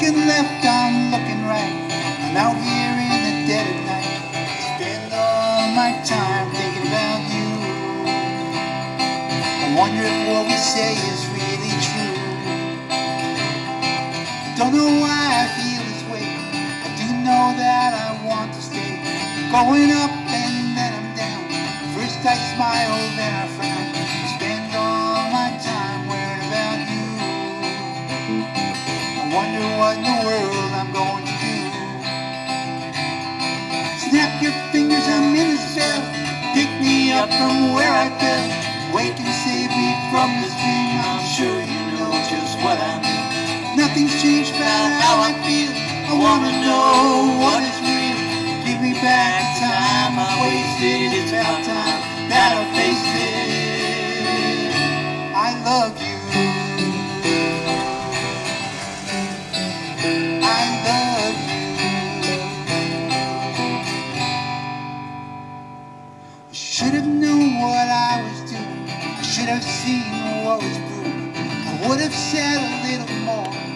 Looking left, I'm looking right. I'm out here in the dead of night. Spend all my time thinking about you. I wonder if what we say is really true. I Don't know why I feel this way. I do know that I want to stay. Going up and then I'm down. First I smile, then I frown. Wonder what in the world I'm going to do. Snap your fingers, I'm in a spell. Pick me up from where I fell. Wake and save me from this dream. I'm sure you know just what I mean. Nothing's changed about how I feel. I wanna know what is real. Give me back time I wasted. It's about time that I what I was doing. I should have seen what was brewing. I would have said a little more.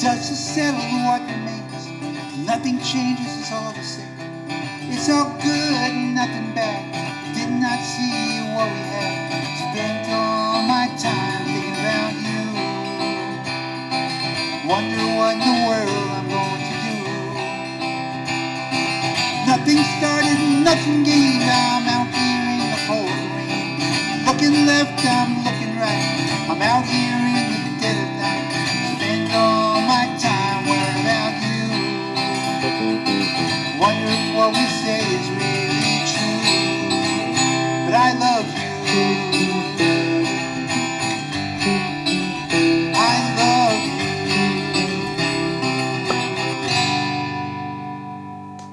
Dust is settled what remains. Nothing changes, it's all the same. It's all good, and nothing bad. Did not see what we had. Spent all my time thinking about you. Wonder what in the world I'm going to do. Nothing started, nothing gained. I'm out here in the pouring rain. Looking left, I'm looking right. I'm out here what we say is really true. But I love you.